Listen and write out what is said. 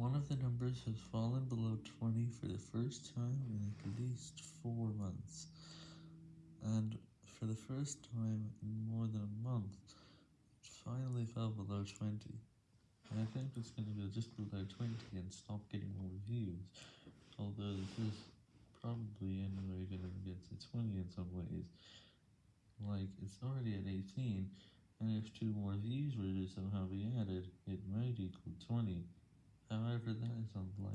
One of the numbers has fallen below 20 for the first time in at least 4 months, and for the first time in more than a month, it finally fell below 20. And I think it's going to go just below 20 and stop getting more views, although this is probably anyway going to get to 20 in some ways. Like, it's already at 18, and if 2 more views were to somehow be added, it might equal 20. Is unlikely.